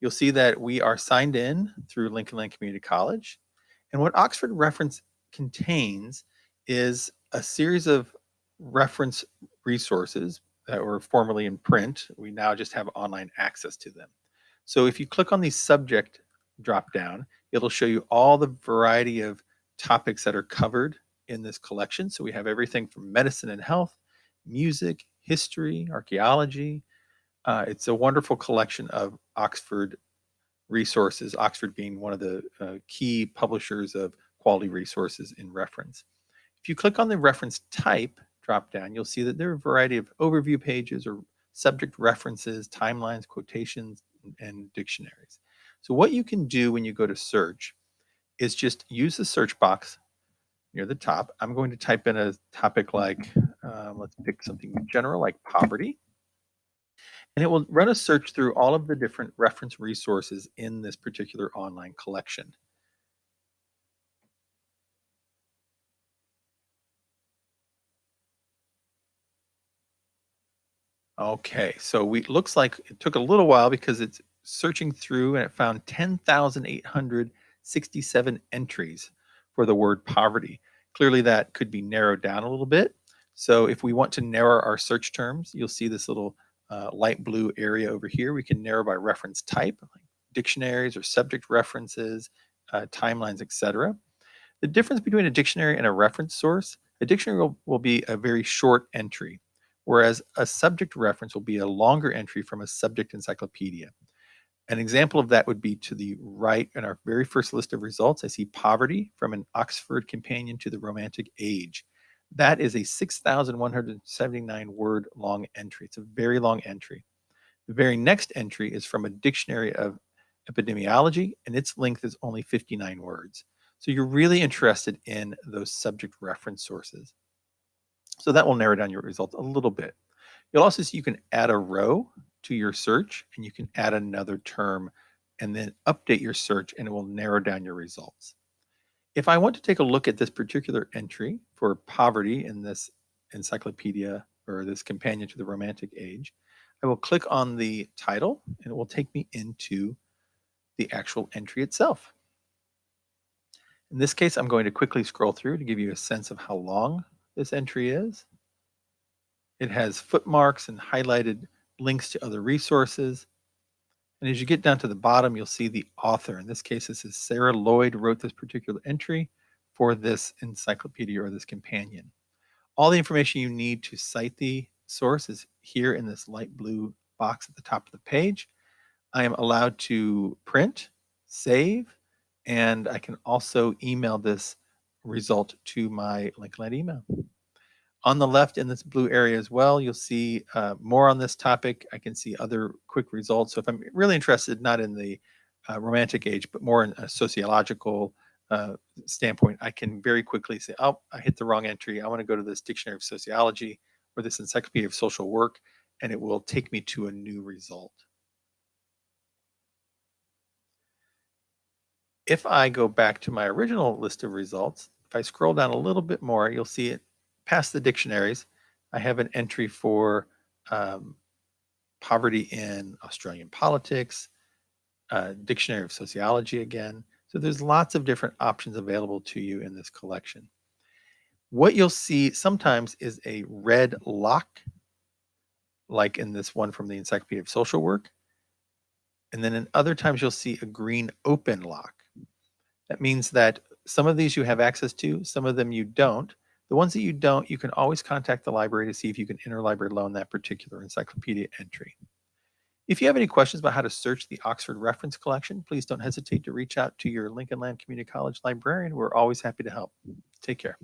you'll see that we are signed in through Lincoln Land Community College. And what Oxford Reference contains is a series of reference resources that were formerly in print. We now just have online access to them. So if you click on the subject drop down, it'll show you all the variety of topics that are covered in this collection. So we have everything from medicine and health, music, history, archaeology. Uh, it's a wonderful collection of Oxford resources, Oxford being one of the uh, key publishers of quality resources in reference. If you click on the reference type drop down, you'll see that there are a variety of overview pages or subject references, timelines, quotations, and dictionaries. So what you can do when you go to search is just use the search box near the top. I'm going to type in a topic like, um, let's pick something general like poverty. And it will run a search through all of the different reference resources in this particular online collection. Okay, so we looks like it took a little while because it's searching through and it found 10,867 entries for the word poverty. Clearly that could be narrowed down a little bit. So if we want to narrow our search terms, you'll see this little uh, light blue area over here. We can narrow by reference type, like dictionaries or subject references, uh, timelines, etc. The difference between a dictionary and a reference source, a dictionary will, will be a very short entry whereas a subject reference will be a longer entry from a subject encyclopedia. An example of that would be to the right in our very first list of results. I see poverty from an Oxford companion to the Romantic Age. That is a 6,179 word long entry. It's a very long entry. The very next entry is from a dictionary of epidemiology, and its length is only 59 words. So you're really interested in those subject reference sources. So that will narrow down your results a little bit. You'll also see you can add a row to your search and you can add another term and then update your search and it will narrow down your results. If I want to take a look at this particular entry for poverty in this encyclopedia or this companion to the Romantic Age, I will click on the title and it will take me into the actual entry itself. In this case, I'm going to quickly scroll through to give you a sense of how long this entry is. It has footmarks and highlighted links to other resources. And as you get down to the bottom, you'll see the author. In this case, this is Sarah Lloyd wrote this particular entry for this encyclopedia or this companion. All the information you need to cite the source is here in this light blue box at the top of the page. I am allowed to print, save, and I can also email this result to my LinkedIn email. On the left in this blue area as well, you'll see uh, more on this topic. I can see other quick results. So if I'm really interested, not in the uh, romantic age, but more in a sociological uh, standpoint, I can very quickly say, oh, I hit the wrong entry. I want to go to this dictionary of sociology or this encyclopedia of social work, and it will take me to a new result. If I go back to my original list of results, if I scroll down a little bit more, you'll see it past the dictionaries. I have an entry for um, poverty in Australian politics, uh, dictionary of sociology again. So there's lots of different options available to you in this collection. What you'll see sometimes is a red lock, like in this one from the Encyclopedia of Social Work. And then in other times you'll see a green open lock. That means that some of these you have access to, some of them you don't. The ones that you don't, you can always contact the library to see if you can interlibrary loan that particular encyclopedia entry. If you have any questions about how to search the Oxford Reference Collection, please don't hesitate to reach out to your Lincoln Land Community College librarian. We're always happy to help. Take care.